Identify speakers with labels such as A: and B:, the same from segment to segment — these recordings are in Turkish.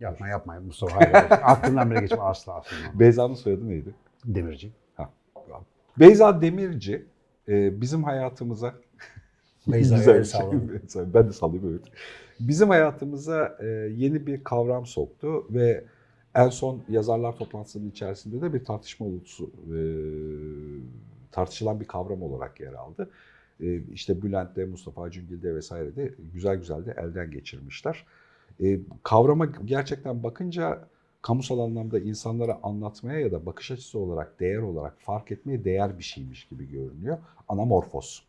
A: Yapma yapma Mustafa. Hayır. Aklından bile geçme asla asla.
B: Beyza'nın soyadı neydi?
A: Demirci.
B: Beyza Demirci e, bizim hayatımıza
A: Beyza'ya
B: Güzel şey. Ben de sallayayım evet. Bizim hayatımıza e, yeni bir kavram soktu ve en son yazarlar toplantısının içerisinde de bir tartışma ulusu e, tartışılan bir kavram olarak yer aldı. İşte Bülent'te, Mustafa Cüngil'de vesaire de güzel güzel de elden geçirmişler. E, kavrama gerçekten bakınca kamusal anlamda insanlara anlatmaya ya da bakış açısı olarak, değer olarak fark etmeye değer bir şeymiş gibi görünüyor. Anamorfos.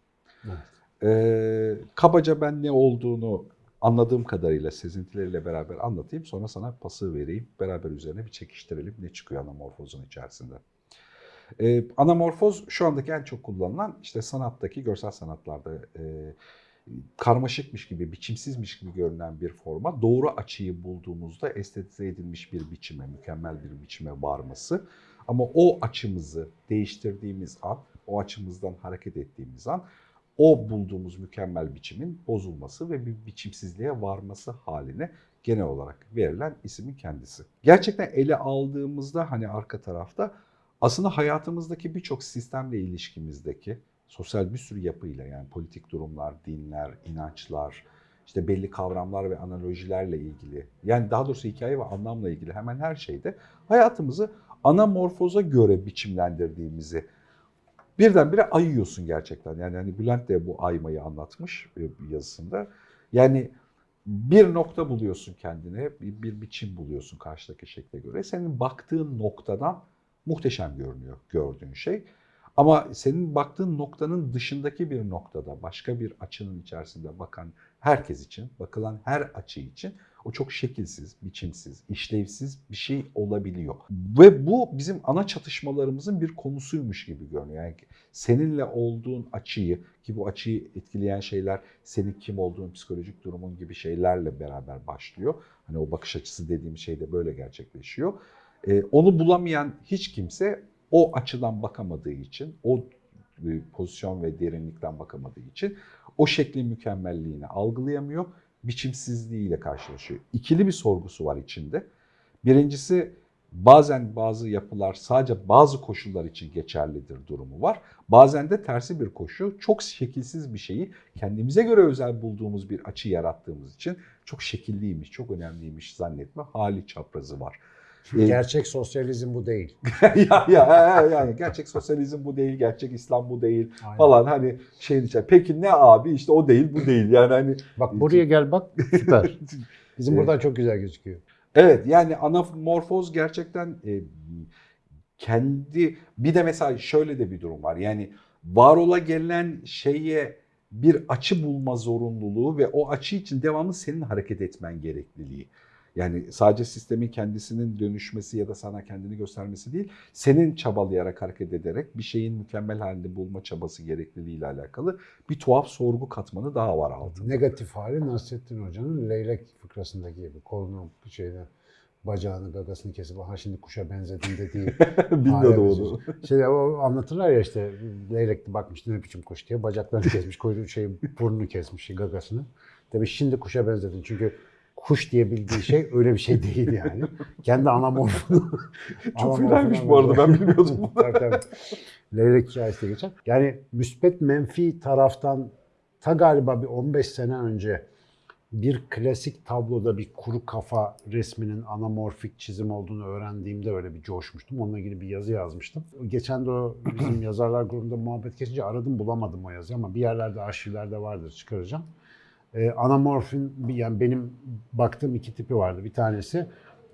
A: Evet.
B: Ee, kabaca ben ne olduğunu anladığım kadarıyla sezintileriyle beraber anlatayım. Sonra sana pası vereyim. Beraber üzerine bir çekiştirelim. Ne çıkıyor anamorfozun içerisinde. Ee, anamorfoz şu andaki en çok kullanılan işte sanattaki, görsel sanatlarda e, karmaşıkmış gibi, biçimsizmiş gibi görünen bir forma doğru açıyı bulduğumuzda estetize edilmiş bir biçime, mükemmel bir biçime varması. Ama o açımızı değiştirdiğimiz an, o açımızdan hareket ettiğimiz an o bulduğumuz mükemmel biçimin bozulması ve bir biçimsizliğe varması haline genel olarak verilen ismin kendisi. Gerçekten ele aldığımızda hani arka tarafta aslında hayatımızdaki birçok sistemle ilişkimizdeki sosyal bir sürü yapıyla yani politik durumlar, dinler, inançlar, işte belli kavramlar ve analojilerle ilgili yani daha doğrusu hikaye ve anlamla ilgili hemen her şeyde hayatımızı anamorfoza göre biçimlendirdiğimizi birdenbire ayıyorsun gerçekten. Yani hani Bülent de bu aymayı anlatmış yazısında. Yani bir nokta buluyorsun kendine, bir, bir biçim buluyorsun karşıdaki şekle göre. Senin baktığın noktadan muhteşem görünüyor gördüğün şey. Ama senin baktığın noktanın dışındaki bir noktada, başka bir açının içerisinde bakan herkes için, bakılan her açı için o çok şekilsiz, biçimsiz, işlevsiz bir şey olabiliyor. Ve bu bizim ana çatışmalarımızın bir konusuymuş gibi görünüyor. Yani seninle olduğun açıyı ki bu açıyı etkileyen şeyler senin kim olduğun, psikolojik durumun gibi şeylerle beraber başlıyor. Hani o bakış açısı dediğim şey de böyle gerçekleşiyor. Ee, onu bulamayan hiç kimse o açıdan bakamadığı için, o e, pozisyon ve derinlikten bakamadığı için o şeklin mükemmelliğini algılayamıyor biçimsizliğiyle karşılaşıyor. İkili bir sorgusu var içinde. Birincisi bazen bazı yapılar sadece bazı koşullar için geçerlidir durumu var. Bazen de tersi bir koşu çok şekilsiz bir şeyi kendimize göre özel bulduğumuz bir açı yarattığımız için çok şekilliymiş, çok önemliymiş zannetme hali çaprazı var. Ee,
A: Gerçek sosyalizm bu değil.
B: ya, ya yani gerçek sosyalizm bu değil, gerçek İslam bu değil
A: Aynen.
B: falan hani şeyin içinde. Peki ne abi işte o değil bu değil yani hani
A: Bak buraya gel bak süper. Bizim
B: Evet.
A: buradan çok güzel gözüküyor.
B: Evet yani anamorfoz gerçekten e, kendi bir de mesela şöyle de bir durum var. Yani var ola gelen şeye bir açı bulma zorunluluğu ve o açı için devamlı senin hareket etmen gerekliliği. Yani sadece sistemin kendisinin dönüşmesi ya da sana kendini göstermesi değil, senin çabalayarak hareket ederek bir şeyin mükemmel halini bulma çabası gerekliliğiyle alakalı bir tuhaf sorgu katmanı daha var altında.
A: Negatif hali Nasrettin Hoca'nın leylek fıkrasındaki gibi. Kolunu şeyde bacağını gagasını kesip ha şimdi kuşa benzedin dediği
B: Bilmiyordum
A: hale
B: onu.
A: Şey o anlatırlar ya işte leylek bakmış ne biçim kuş diye bacaklarını kesmiş, kuyruğu şey burnunu kesmiş gagasını. Demiş şimdi kuşa benzedin çünkü kuş diye bildiği şey öyle bir şey değil yani. Kendi anamorfunu.
B: Çok fenaymış bu arada ben bilmiyordum.
A: tabii tabii. Leylek hikayesi de geçer. Yani müspet menfi taraftan ta galiba bir 15 sene önce bir klasik tabloda bir kuru kafa resminin anamorfik çizim olduğunu öğrendiğimde öyle bir coşmuştum. Onunla ilgili bir yazı yazmıştım. Geçen de o bizim yazarlar grubunda muhabbet geçince aradım bulamadım o yazıyı ama bir yerlerde arşivlerde vardır çıkaracağım. Ee, anamorfin yani benim baktığım iki tipi vardı. Bir tanesi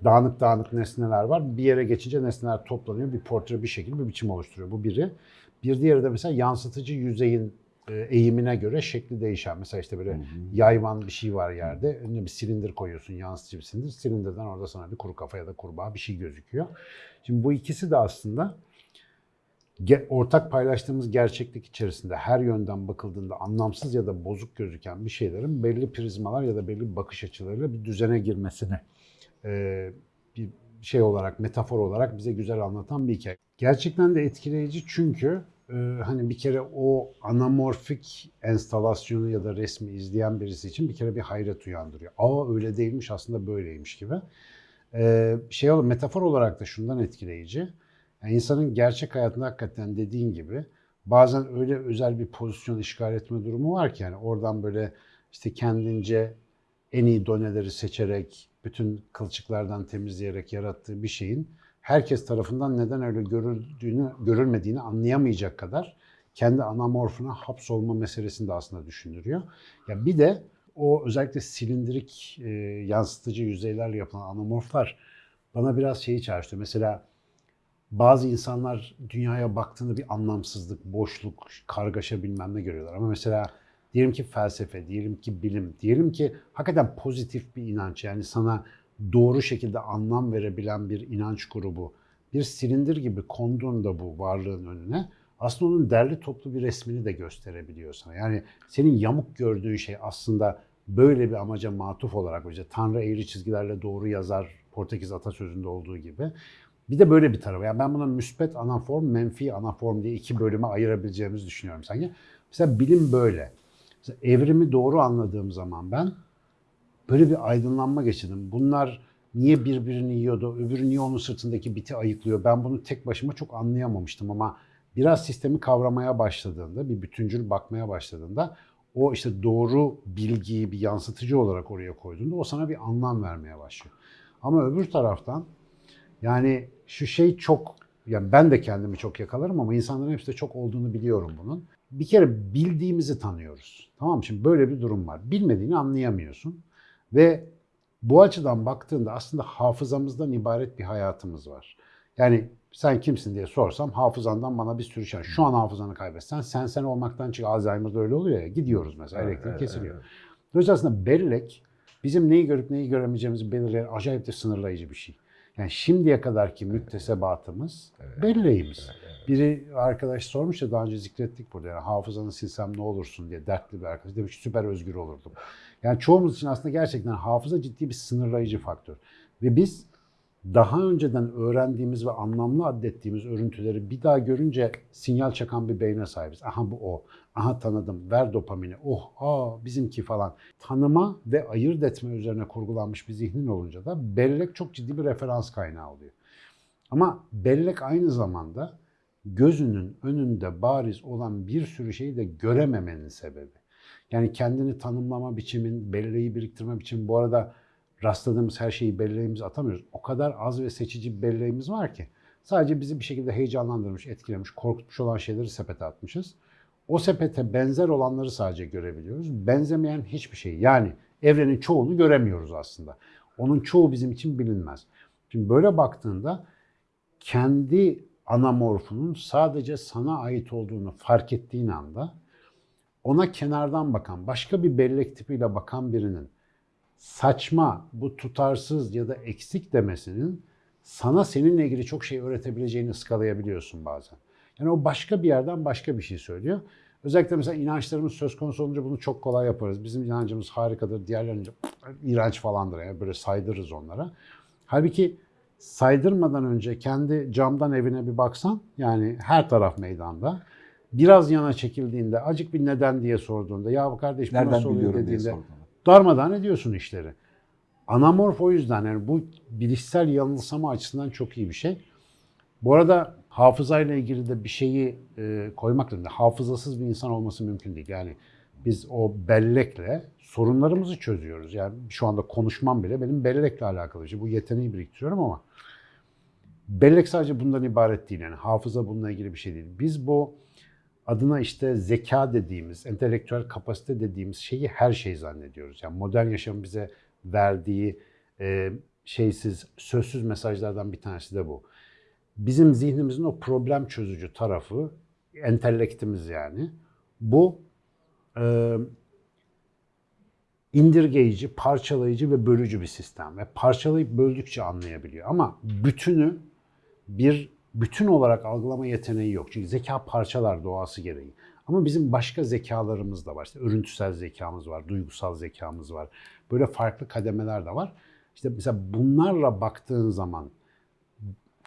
A: dağınık dağınık nesneler var. Bir yere geçince nesneler toplanıyor. Bir portre bir şekil bir biçim oluşturuyor. Bu biri. Bir diğeri de mesela yansıtıcı yüzeyin e, eğimine göre şekli değişen. Mesela işte böyle yayvan bir şey var yerde. Önüne bir silindir koyuyorsun, yansıtıcı bir silindir. Silindirden orada sana bir kuru kafa ya da kurbağa bir şey gözüküyor. Şimdi bu ikisi de aslında ortak paylaştığımız gerçeklik içerisinde her yönden bakıldığında anlamsız ya da bozuk gözüken bir şeylerin belli prizmalar ya da belli bakış açılarıyla bir düzene girmesini e, bir şey olarak, metafor olarak bize güzel anlatan bir hikaye. Gerçekten de etkileyici çünkü e, hani bir kere o anamorfik enstalasyonu ya da resmi izleyen birisi için bir kere bir hayret uyandırıyor. Aa öyle değilmiş aslında böyleymiş gibi. Ee, şey metafor olarak da şundan etkileyici. Yani insanın gerçek hayatında hakikaten dediğin gibi bazen öyle özel bir pozisyon işgal etme durumu var ki yani oradan böyle işte kendince en iyi doneleri seçerek, bütün kılçıklardan temizleyerek yarattığı bir şeyin herkes tarafından neden öyle görüldüğünü, görülmediğini anlayamayacak kadar kendi anamorfuna hapsolma meselesini de aslında düşündürüyor. Ya bir de o özellikle silindirik e, yansıtıcı yüzeylerle yapılan anamorflar bana biraz şeyi çağrıştırıyor. Mesela bazı insanlar dünyaya baktığında bir anlamsızlık, boşluk, kargaşa bilmem ne görüyorlar. Ama mesela diyelim ki felsefe, diyelim ki bilim, diyelim ki hakikaten pozitif bir inanç yani sana doğru şekilde anlam verebilen bir inanç grubu bir silindir gibi konduğunda bu varlığın önüne aslında onun derli toplu bir resmini de gösterebiliyor sana. Yani senin yamuk gördüğün şey aslında böyle bir amaca matuf olarak işte Tanrı eğri çizgilerle doğru yazar Portekiz atasözünde olduğu gibi. Bir de böyle bir tarafı. Yani ben buna müspet anaform, menfi anaform diye iki bölüme ayırabileceğimizi düşünüyorum sanki. Mesela bilim böyle. Mesela evrimi doğru anladığım zaman ben böyle bir aydınlanma geçirdim. Bunlar niye birbirini yiyordu, öbürü niye onun sırtındaki biti ayıklıyor? Ben bunu tek başıma çok anlayamamıştım ama biraz sistemi kavramaya başladığında, bir bütüncül bakmaya başladığında o işte doğru bilgiyi bir yansıtıcı olarak oraya koyduğunda o sana bir anlam vermeye başlıyor. Ama öbür taraftan yani şu şey çok, yani ben de kendimi çok yakalarım ama insanların hepsi de çok olduğunu biliyorum bunun. Bir kere bildiğimizi tanıyoruz. Tamam mı? Şimdi böyle bir durum var. Bilmediğini anlayamıyorsun. Ve bu açıdan baktığında aslında hafızamızdan ibaret bir hayatımız var. Yani sen kimsin diye sorsam hafızandan bana bir sürü şey. Şu an hafızanı kaybetsen sen sen olmaktan çık. Alzheimer'da öyle oluyor ya. Gidiyoruz mesela elektrik
B: Evet,
A: kesiliyor.
B: evet.
A: Dolayısıyla aslında bellek bizim neyi görüp neyi göremeyeceğimizi belirleyen acayip de sınırlayıcı bir şey. Yani şimdiye kadarki müktesebatımız belleğimiz. Biri arkadaş sormuş ya daha önce zikrettik burada yani hafızanı silsem ne olursun diye dertli bir arkadaş demiş ki süper özgür olurdum. Yani çoğumuz için aslında gerçekten hafıza ciddi bir sınırlayıcı faktör. Ve biz daha önceden öğrendiğimiz ve anlamlı addettiğimiz örüntüleri bir daha görünce sinyal çakan bir beyne sahibiz. Aha bu o. Aha tanıdım. Ver dopamini. Oh, aa bizimki falan. Tanıma ve ayırt etme üzerine kurgulanmış bir zihnin olunca da bellek çok ciddi bir referans kaynağı oluyor. Ama bellek aynı zamanda gözünün önünde bariz olan bir sürü şeyi de görememenin sebebi. Yani kendini tanımlama biçimin, belleği biriktirme biçimi. Bu arada rastladığımız her şeyi belleğimize atamıyoruz. O kadar az ve seçici bir belleğimiz var ki. Sadece bizi bir şekilde heyecanlandırmış, etkilemiş, korkutmuş olan şeyleri sepete atmışız. O sepete benzer olanları sadece görebiliyoruz. Benzemeyen hiçbir şey. Yani evrenin çoğunu göremiyoruz aslında. Onun çoğu bizim için bilinmez. Şimdi böyle baktığında kendi anamorfunun sadece sana ait olduğunu fark ettiğin anda ona kenardan bakan, başka bir bellek tipiyle bakan birinin saçma, bu tutarsız ya da eksik demesinin sana seninle ilgili çok şey öğretebileceğini ıskalayabiliyorsun bazen. Yani o başka bir yerden başka bir şey söylüyor. Özellikle mesela inançlarımız söz konusu olunca bunu çok kolay yaparız. Bizim inancımız harikadır, diğerlerince iğrenç falandır. Yani böyle saydırırız onlara. Halbuki saydırmadan önce kendi camdan evine bir baksan, yani her taraf meydanda. Biraz yana çekildiğinde, acık bir neden diye sorduğunda, ya kardeş bu
B: Nereden
A: nasıl oluyor
B: diye
A: dediğinde,
B: sordum.
A: Darmadağın ediyorsun işleri. Anamorf o yüzden yani bu bilişsel yanılsama açısından çok iyi bir şey. Bu arada hafızayla ilgili de bir şeyi e, koymak lazım. Hafızasız bir insan olması mümkün değil. Yani biz o bellekle sorunlarımızı çözüyoruz. Yani şu anda konuşmam bile benim bellekle alakalı. şey. bu yeteneği biriktiriyorum ama bellek sadece bundan ibaret değil. Yani hafıza bununla ilgili bir şey değil. Biz bu adına işte zeka dediğimiz, entelektüel kapasite dediğimiz şeyi her şey zannediyoruz. Yani modern yaşam bize verdiği e, şeysiz, sözsüz mesajlardan bir tanesi de bu. Bizim zihnimizin o problem çözücü tarafı, entelektimiz yani, bu e, indirgeyici, parçalayıcı ve bölücü bir sistem. Ve parçalayıp böldükçe anlayabiliyor. Ama bütünü bir bütün olarak algılama yeteneği yok. Çünkü zeka parçalar doğası gereği. Ama bizim başka zekalarımız da var. İşte örüntüsel zekamız var, duygusal zekamız var. Böyle farklı kademeler de var. İşte mesela bunlarla baktığın zaman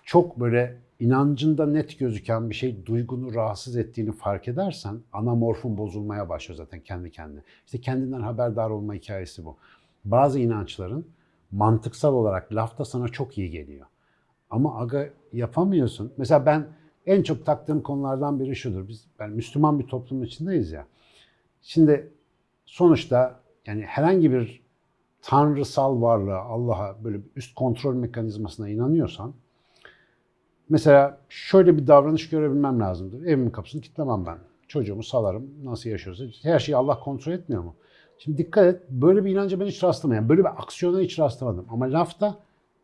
A: çok böyle inancında net gözüken bir şey duygunu rahatsız ettiğini fark edersen anamorfun bozulmaya başlıyor zaten kendi kendine. İşte kendinden haberdar olma hikayesi bu. Bazı inançların mantıksal olarak lafta sana çok iyi geliyor. Ama aga yapamıyorsun. Mesela ben en çok taktığım konulardan biri şudur. Biz ben Müslüman bir toplumun içindeyiz ya. Şimdi sonuçta yani herhangi bir tanrısal varlığa, Allah'a böyle bir üst kontrol mekanizmasına inanıyorsan mesela şöyle bir davranış görebilmem lazımdır. Evimin kapısını kilitlemem ben. Çocuğumu salarım. Nasıl yaşıyorsa. Her şeyi Allah kontrol etmiyor mu? Şimdi dikkat et. Böyle bir inanca ben hiç rastlamadım. Yani böyle bir aksiyona hiç rastlamadım. Ama lafta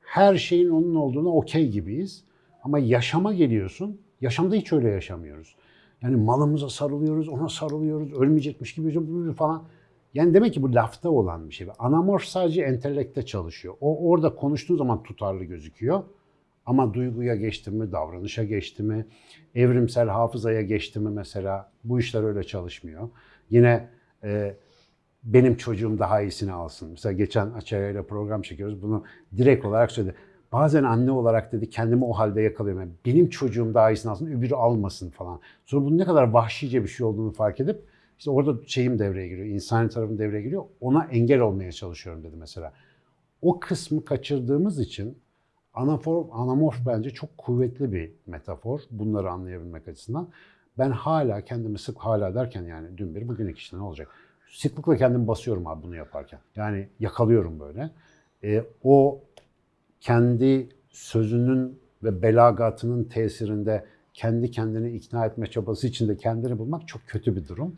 A: her şeyin onun olduğuna okey gibiyiz. Ama yaşama geliyorsun. Yaşamda hiç öyle yaşamıyoruz. Yani malımıza sarılıyoruz, ona sarılıyoruz, ölmeyecekmiş gibi falan. Yani demek ki bu lafta olan bir şey. Anamorf sadece entellekte çalışıyor. O orada konuştuğu zaman tutarlı gözüküyor. Ama duyguya geçti mi, davranışa geçti mi, evrimsel hafızaya geçti mi mesela bu işler öyle çalışmıyor. Yine e, benim çocuğum daha iyisini alsın. Mesela geçen Açaya ile program çekiyoruz. Bunu direkt olarak söyledi. Bazen anne olarak dedi kendimi o halde yakalıyorum. Yani benim çocuğum daha iyisini alsın, öbürü almasın falan. Sonra bunun ne kadar vahşice bir şey olduğunu fark edip işte orada şeyim devreye giriyor, insani tarafım devreye giriyor. Ona engel olmaya çalışıyorum dedi mesela. O kısmı kaçırdığımız için anafor, anamorf bence çok kuvvetli bir metafor bunları anlayabilmek açısından. Ben hala kendimi sık hala derken yani dün bir bugün iki işte ne olacak? Sıklıkla kendimi basıyorum abi bunu yaparken. Yani yakalıyorum böyle. E, o kendi sözünün ve belagatının tesirinde kendi kendini ikna etme çabası içinde kendini bulmak çok kötü bir durum.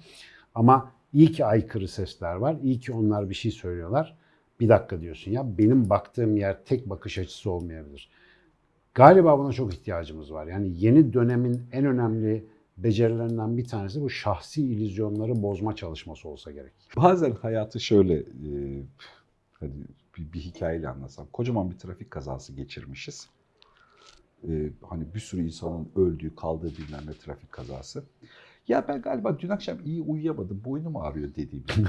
A: Ama iyi ki aykırı sesler var. İyi ki onlar bir şey söylüyorlar. Bir dakika diyorsun ya benim baktığım yer tek bakış açısı olmayabilir. Galiba buna çok ihtiyacımız var. Yani yeni dönemin en önemli becerilerinden bir tanesi bu şahsi illüzyonları bozma çalışması olsa gerek.
B: Bazen hayatı şöyle e, hadi bir, bir hikayeyle anlatsam. Kocaman bir trafik kazası geçirmişiz. E, hani bir sürü insanın öldüğü, kaldığı bilmem ne trafik kazası. Ya ben galiba dün akşam iyi uyuyamadım, boynum ağrıyor dediğim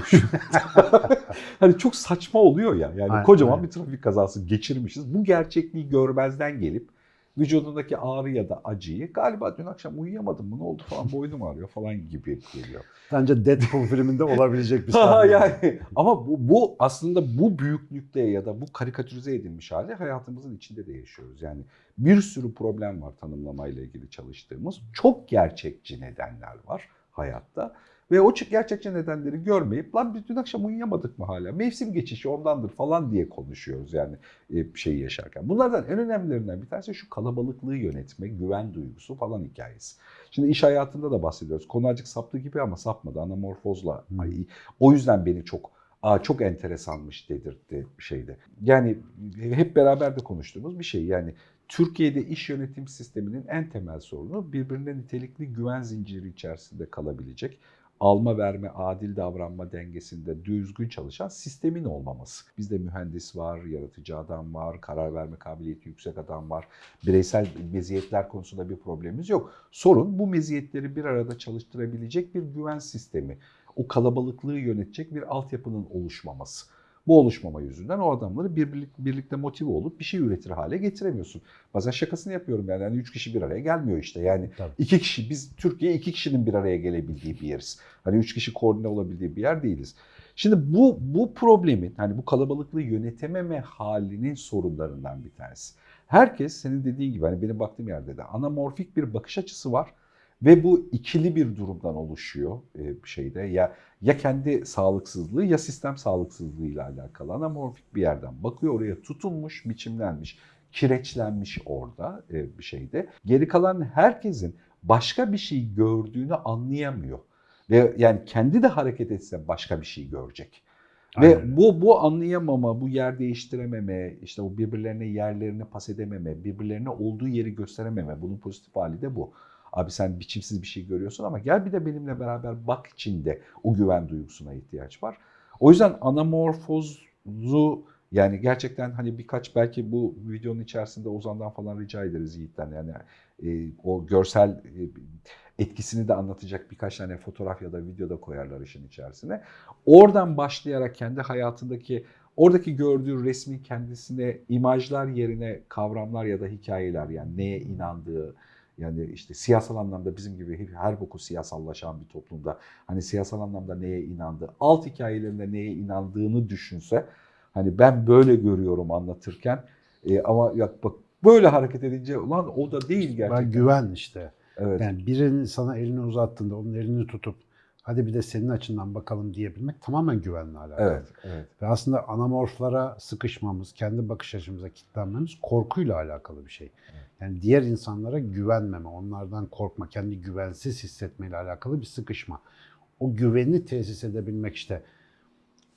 B: Hani çok saçma oluyor ya. Yani
A: Aynen,
B: kocaman
A: aynen.
B: bir trafik kazası geçirmişiz. Bu gerçekliği görmezden gelip vücudundaki ağrı ya da acıyı galiba dün akşam uyuyamadım mı ne oldu falan boynum ağrıyor falan gibi geliyor.
A: Bence Deadpool filminde olabilecek bir sahne.
B: yani ama bu, bu aslında bu büyüklükte ya da bu karikatürize edilmiş hali hayatımızın içinde de yaşıyoruz. Yani bir sürü problem var tanımlamayla ilgili çalıştığımız. Çok gerçekçi nedenler var hayatta. Ve o çık- gerçekçi nedenleri görmeyip lan biz dün akşam uyuyamadık mı hala? Mevsim geçişi ondandır falan diye konuşuyoruz yani e, şeyi yaşarken. Bunlardan en önemlilerinden bir tanesi şu kalabalıklığı yönetme, güven duygusu falan hikayesi. Şimdi iş hayatında da bahsediyoruz. Konu azıcık saptı gibi ama sapmadı. Anamorfozla.
A: Hmm.
B: Ay, o yüzden beni çok Aa, çok enteresanmış dedirtti şeyde. Yani hep beraber de konuştuğumuz bir şey. Yani Türkiye'de iş yönetim sisteminin en temel sorunu birbirine nitelikli güven zinciri içerisinde kalabilecek alma verme, adil davranma dengesinde düzgün çalışan sistemin olmaması. Bizde mühendis var, yaratıcı adam var, karar verme kabiliyeti yüksek adam var. Bireysel meziyetler konusunda bir problemimiz yok. Sorun bu meziyetleri bir arada çalıştırabilecek bir güven sistemi. O kalabalıklığı yönetecek bir altyapının oluşmaması. Bu oluşmama yüzünden o adamları birlik, birlikte motive olup bir şey üretir hale getiremiyorsun. Bazen şakasını yapıyorum yani. yani üç kişi bir araya gelmiyor işte. Yani
A: Tabii.
B: iki kişi biz Türkiye iki kişinin bir araya gelebildiği bir yeriz. Hani üç kişi koordine olabildiği bir yer değiliz. Şimdi bu bu problemin hani bu kalabalıklığı yönetememe halinin sorunlarından bir tanesi. Herkes senin dediğin gibi hani benim baktığım yerde de anamorfik bir bakış açısı var ve bu ikili bir durumdan oluşuyor e, şeyde ya ya kendi sağlıksızlığı ya sistem sağlıksızlığıyla alakalı anamorfik bir yerden bakıyor oraya tutunmuş, biçimlenmiş, kireçlenmiş orada e, bir şeyde. Geri kalan herkesin başka bir şey gördüğünü anlayamıyor. Ve yani kendi de hareket etse başka bir şey görecek.
A: Aynen
B: Ve bu bu anlayamama, bu yer değiştirememe, işte o birbirlerine yerlerini pas edememe, birbirlerine olduğu yeri gösterememe, bunun pozitif hali de bu. Abi sen biçimsiz bir şey görüyorsun ama gel bir de benimle beraber bak içinde o güven duygusuna ihtiyaç var. O yüzden anamorfozu yani gerçekten hani birkaç belki bu videonun içerisinde Ozan'dan falan rica ederiz Yiğit'ten yani e, o görsel e, etkisini de anlatacak birkaç tane fotoğraf ya da video da koyarlar işin içerisine. Oradan başlayarak kendi hayatındaki oradaki gördüğü resmin kendisine imajlar yerine kavramlar ya da hikayeler yani neye inandığı yani işte siyasal anlamda bizim gibi her boku siyasallaşan bir toplumda hani siyasal anlamda neye inandığı, alt hikayelerinde neye inandığını düşünse Hani ben böyle görüyorum anlatırken e, ama ya bak böyle hareket edince ulan o da değil gerçekten.
A: Ben güven işte.
B: Evet.
A: Yani birinin sana elini uzattığında onun elini tutup hadi bir de senin açından bakalım diyebilmek tamamen güvenle alakalı.
B: Evet, evet.
A: Ve aslında anamorflara sıkışmamız, kendi bakış açımıza kilitlenmemiz korkuyla alakalı bir şey. Yani diğer insanlara güvenmeme, onlardan korkma, kendi güvensiz hissetmeyle alakalı bir sıkışma. O güveni tesis edebilmek işte.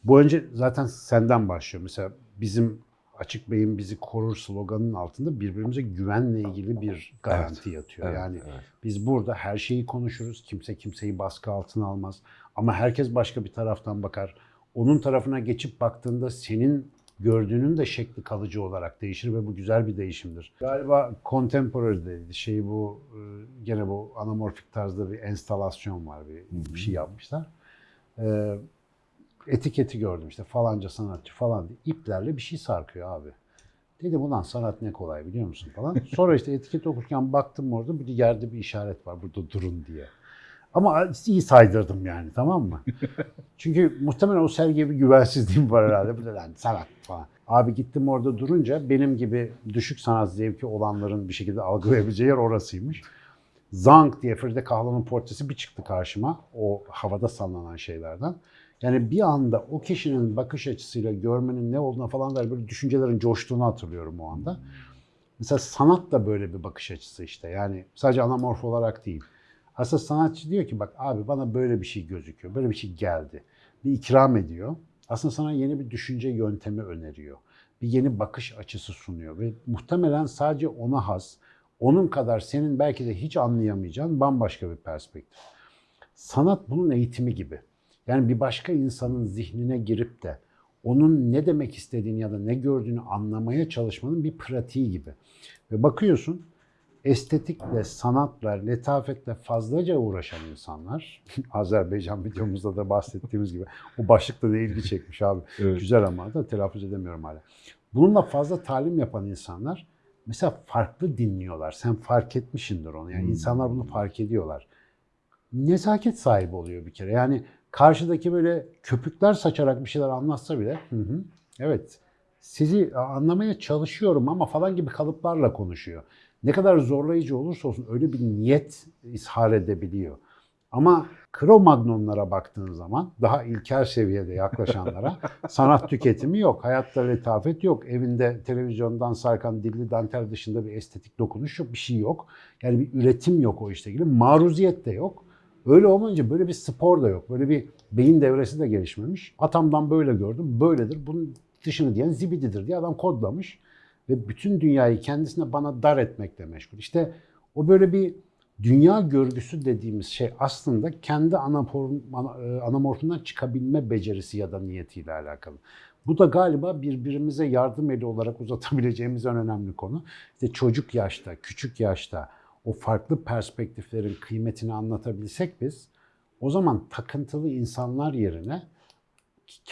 A: Bu önce zaten senden başlıyor. Mesela bizim Açık Bey'in bizi korur sloganının altında birbirimize güvenle ilgili bir garanti yatıyor.
B: Evet,
A: yani
B: evet.
A: biz burada her şeyi konuşuruz. Kimse kimseyi baskı altına almaz. Ama herkes başka bir taraftan bakar. Onun tarafına geçip baktığında senin gördüğünün de şekli kalıcı olarak değişir ve bu güzel bir değişimdir. Galiba contemporary'deydi. Şey bu e, gene bu anamorfik tarzda bir enstalasyon var. Bir, bir şey yapmışlar. E, etiketi gördüm işte falanca sanatçı falan diye iplerle bir şey sarkıyor abi. Dedim ulan sanat ne kolay biliyor musun falan. Sonra işte etiket okurken baktım orada bir yerde bir işaret var burada durun diye. Ama iyi saydırdım yani tamam mı? Çünkü muhtemelen o sergiye bir güvensizliğim var herhalde. Bu da lan sanat falan. Abi gittim orada durunca benim gibi düşük sanat zevki olanların bir şekilde algılayabileceği yer orasıymış. Zank diye Frida Kahlo'nun portresi bir çıktı karşıma. O havada sallanan şeylerden. Yani bir anda o kişinin bakış açısıyla görmenin ne olduğuna falan dair böyle düşüncelerin coştuğunu hatırlıyorum o anda. Mesela sanat da böyle bir bakış açısı işte. Yani sadece anamorf olarak değil. Aslında sanatçı diyor ki bak abi bana böyle bir şey gözüküyor. Böyle bir şey geldi. Bir ikram ediyor. Aslında sana yeni bir düşünce yöntemi öneriyor. Bir yeni bakış açısı sunuyor. Ve muhtemelen sadece ona has, onun kadar senin belki de hiç anlayamayacağın bambaşka bir perspektif. Sanat bunun eğitimi gibi. Yani bir başka insanın zihnine girip de onun ne demek istediğini ya da ne gördüğünü anlamaya çalışmanın bir pratiği gibi. Ve bakıyorsun estetikle, sanatla, letafetle fazlaca uğraşan insanlar, Azerbaycan videomuzda da bahsettiğimiz gibi, o başlıkta da ilgi çekmiş abi.
B: Evet.
A: Güzel ama da telaffuz edemiyorum hala. Bununla fazla talim yapan insanlar mesela farklı dinliyorlar. Sen fark etmişindir onu. Yani
B: Hmm.
A: insanlar bunu fark ediyorlar. Nezaket sahibi oluyor bir kere. Yani karşıdaki böyle köpükler saçarak bir şeyler anlatsa bile hı hı, evet sizi anlamaya çalışıyorum ama falan gibi kalıplarla konuşuyor. Ne kadar zorlayıcı olursa olsun öyle bir niyet ishar edebiliyor. Ama Cro-Magnonlara baktığın zaman daha ilkel seviyede yaklaşanlara sanat tüketimi yok. Hayatta letafet yok. Evinde televizyondan sarkan dilli dantel dışında bir estetik dokunuş yok. Bir şey yok. Yani bir üretim yok o işte ilgili. Maruziyet de yok. Öyle olmayınca böyle bir spor da yok. Böyle bir beyin devresi de gelişmemiş. Atamdan böyle gördüm. Böyledir. Bunun dışını diyen zibididir diye adam kodlamış. Ve bütün dünyayı kendisine bana dar etmekle meşgul. İşte o böyle bir dünya görgüsü dediğimiz şey aslında kendi anaform, ana- e, anamorfundan çıkabilme becerisi ya da niyetiyle alakalı. Bu da galiba birbirimize yardım eli olarak uzatabileceğimiz en önemli konu. İşte çocuk yaşta, küçük yaşta o farklı perspektiflerin kıymetini anlatabilsek biz, o zaman takıntılı insanlar yerine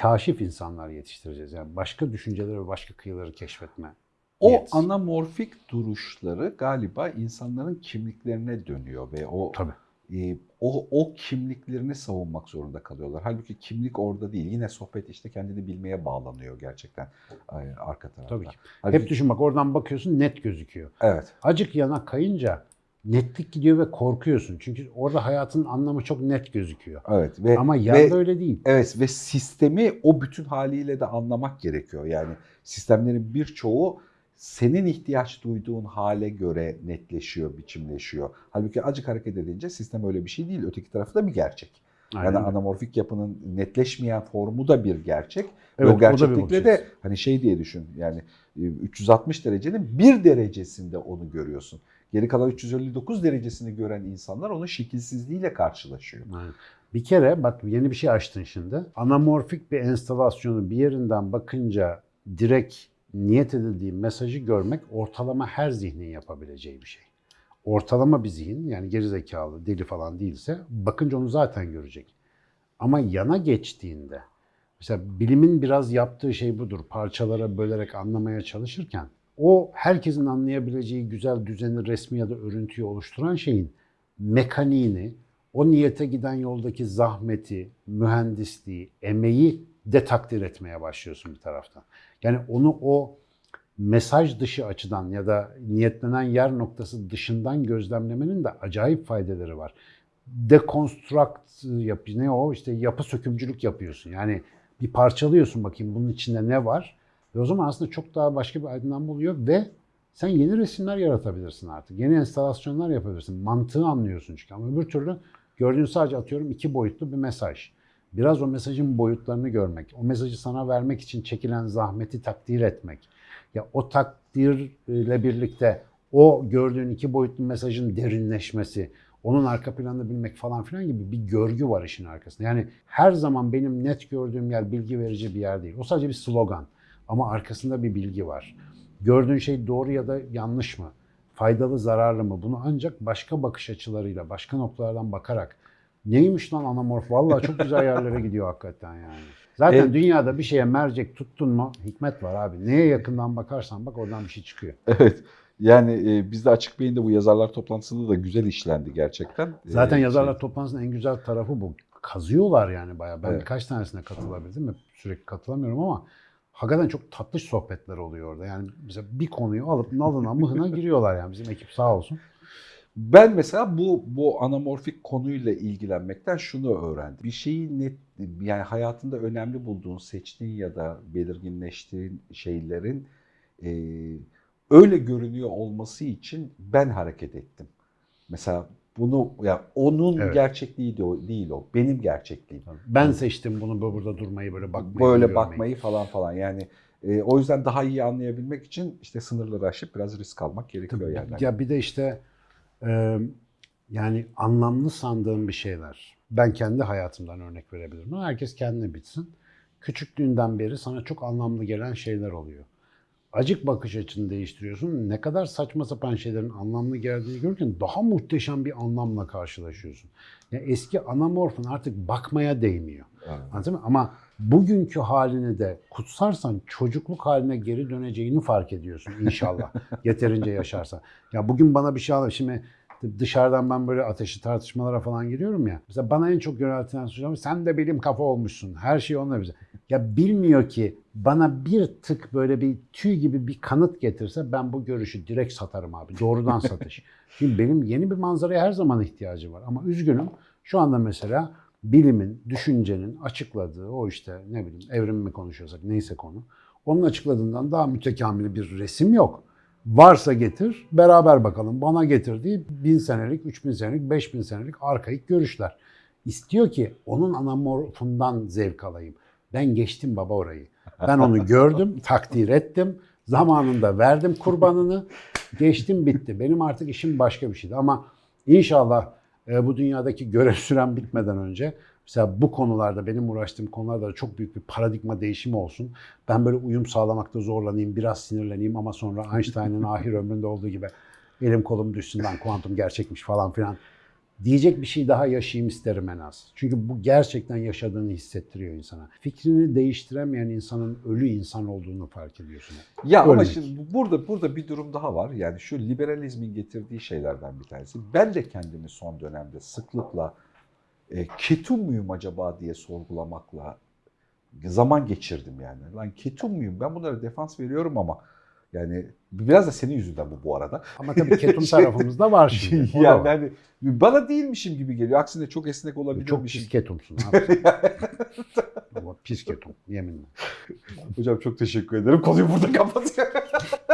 A: kaşif insanlar yetiştireceğiz. Yani başka düşünceleri ve başka kıyıları keşfetme.
B: O
A: niyeti.
B: anamorfik duruşları galiba insanların kimliklerine dönüyor ve o
A: Tabii.
B: e, o, o kimliklerini savunmak zorunda kalıyorlar. Halbuki kimlik orada değil. Yine sohbet işte kendini bilmeye bağlanıyor gerçekten e, arka tarafta.
A: Tabii ki.
B: Halbuki-
A: Hep düşün bak oradan bakıyorsun net gözüküyor.
B: Evet.
A: Acık yana kayınca netlik gidiyor ve korkuyorsun. Çünkü orada hayatın anlamı çok net gözüküyor.
B: Evet ve
A: Ama
B: ve-
A: yanda öyle değil.
B: Evet ve sistemi o bütün haliyle de anlamak gerekiyor. Yani sistemlerin birçoğu senin ihtiyaç duyduğun hale göre netleşiyor, biçimleşiyor. Halbuki acık hareket edince sistem öyle bir şey değil. Öteki tarafı da bir gerçek.
A: Aynen
B: yani anamorfik yapının netleşmeyen formu da bir gerçek. Ve
A: Evet,
B: o
A: o
B: gerçeklikle de hani şey diye düşün. Yani e, 360 derecenin bir derecesinde onu görüyorsun. Geri kalan 359 derecesini gören insanlar onun şekilsizliğiyle karşılaşıyor.
A: Aynen. Bir kere bak yeni bir şey açtın şimdi. Anamorfik bir enstalasyonu bir yerinden bakınca direkt niyet edildiği mesajı görmek ortalama her zihnin yapabileceği bir şey. Ortalama bir zihin yani gerizekalı, deli falan değilse bakınca onu zaten görecek. Ama yana geçtiğinde mesela bilimin biraz yaptığı şey budur. Parçalara bölerek anlamaya çalışırken o herkesin anlayabileceği güzel düzeni, resmi ya da örüntüyü oluşturan şeyin mekaniğini, o niyete giden yoldaki zahmeti, mühendisliği, emeği de takdir etmeye başlıyorsun bir taraftan. Yani onu o mesaj dışı açıdan ya da niyetlenen yer noktası dışından gözlemlemenin de acayip faydaları var. Dekonstrakt yap ne o işte yapı sökümcülük yapıyorsun. Yani bir parçalıyorsun bakayım bunun içinde ne var. Ve o zaman aslında çok daha başka bir aydınlanma oluyor ve sen yeni resimler yaratabilirsin artık. Yeni enstalasyonlar yapabilirsin. Mantığı anlıyorsun çünkü. Ama öbür türlü gördüğün sadece atıyorum iki boyutlu bir mesaj. Biraz o mesajın boyutlarını görmek, o mesajı sana vermek için çekilen zahmeti takdir etmek. Ya o takdirle birlikte o gördüğün iki boyutlu mesajın derinleşmesi, onun arka planını bilmek falan filan gibi bir görgü var işin arkasında. Yani her zaman benim net gördüğüm yer bilgi verici bir yer değil. O sadece bir slogan ama arkasında bir bilgi var. Gördüğün şey doğru ya da yanlış mı? Faydalı, zararlı mı? Bunu ancak başka bakış açılarıyla, başka noktalardan bakarak neymiş lan anamorf? Vallahi çok güzel yerlere gidiyor hakikaten yani. Zaten
B: Evet.
A: dünyada bir şeye mercek tuttun mu hikmet var abi. Neye yakından bakarsan bak oradan bir şey çıkıyor.
B: Evet. Yani e, bizde Açık Beyin'de bu yazarlar toplantısında da güzel işlendi gerçekten.
A: Zaten
B: E,
A: yazarlar
B: şey-
A: toplantısının en güzel tarafı bu. Kazıyorlar yani bayağı. Ben
B: Evet.
A: birkaç tanesine katılabildim mi? Sürekli katılamıyorum ama hakikaten çok tatlış sohbetler oluyor orada. Yani mesela bir konuyu alıp nalına mıhına giriyorlar yani bizim ekip sağ olsun.
B: Ben mesela bu bu anamorfik konuyla ilgilenmekten şunu öğrendim. Bir şeyi net yani hayatında önemli bulduğun, seçtiğin ya da belirginleştiğin şeylerin e, öyle görünüyor olması için ben hareket ettim. Mesela bunu ya onun
A: Evet.
B: gerçekliği de o, değil o. Benim gerçekliğim.
A: Ben seçtim bunu bu- burada durmayı böyle bakmayı.
B: Böyle
A: görmeyi.
B: bakmayı falan falan. Yani e, o yüzden daha iyi anlayabilmek için işte sınırları aşıp biraz risk almak gerekiyor
A: Tabii.
B: yani.
A: Ya bir de işte e, yani anlamlı sandığım bir şeyler. Ben kendi hayatımdan örnek verebilirim. Herkes kendine bitsin. Küçüklüğünden beri sana çok anlamlı gelen şeyler oluyor. Acık bakış açını değiştiriyorsun. Ne kadar saçma sapan şeylerin anlamlı geldiğini görürken daha muhteşem bir anlamla karşılaşıyorsun. Ya eski anamorfun artık bakmaya değmiyor.
B: Evet.
A: Anladın mı? Ama bugünkü halini de kutsarsan çocukluk haline geri döneceğini fark ediyorsun inşallah. Yeterince yaşarsan. Ya bugün bana bir şey al. Şimdi dışarıdan ben böyle ateşli tartışmalara falan giriyorum ya. Mesela bana en çok yöneltilen hocam sen de bilim kafa olmuşsun. Her şey onunla bize. Ya bilmiyor ki bana bir tık böyle bir tüy gibi bir kanıt getirse ben bu görüşü direkt satarım abi. Doğrudan satış. Şimdi benim yeni bir manzaraya her zaman ihtiyacım var. Ama üzgünüm şu anda mesela bilimin, düşüncenin açıkladığı o işte ne bileyim evrim mi konuşuyorsak neyse konu. Onun açıkladığından daha mütekamil bir resim yok. Varsa getir, beraber bakalım. Bana getirdiği bin senelik, üç bin senelik, beş bin senelik arkaik görüşler. İstiyor ki onun anamorfundan zevk alayım. Ben geçtim baba orayı. Ben onu gördüm, takdir ettim. Zamanında verdim kurbanını. Geçtim bitti. Benim artık işim başka bir şeydi. Ama inşallah e, bu dünyadaki görev süren bitmeden önce mesela bu konularda benim uğraştığım konularda da çok büyük bir paradigma değişimi olsun. Ben böyle uyum sağlamakta zorlanayım, biraz sinirleneyim ama sonra Einstein'ın ahir ömründe olduğu gibi elim kolum düşsün lan kuantum gerçekmiş falan filan diyecek bir şey daha yaşayayım isterim en az. Çünkü bu gerçekten yaşadığını hissettiriyor insana. Fikrini değiştiremeyen insanın ölü insan olduğunu fark ediyorsun.
B: Ya ama
A: Örnek.
B: şimdi bu- burada burada bir durum daha var. Yani şu liberalizmin getirdiği şeylerden bir tanesi. Ben de kendimi son dönemde sıklıkla e, ketum muyum acaba diye sorgulamakla zaman geçirdim yani. Lan ketum muyum? Ben bunlara defans veriyorum ama yani biraz da senin yüzünden bu bu arada.
A: Ama tabii ketum tarafımızda var şimdi. O
B: yani hani bana değilmişim gibi geliyor. Aksine çok esnek
A: Çok
B: olabilirmişim.
A: pis ketumsun abi. Ama pis ketum yeminle.
B: Hocam çok teşekkür ederim. Konuyu burada kapatıyorum.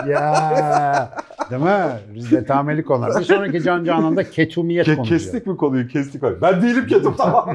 A: Ya değil mi? Biz de tameli konular. Bir sonraki Can Canan'da ketumiyet
B: Ke-
A: konuşuyor.
B: kestik mi konuyu? Kestik. Ben değilim ketum tamam.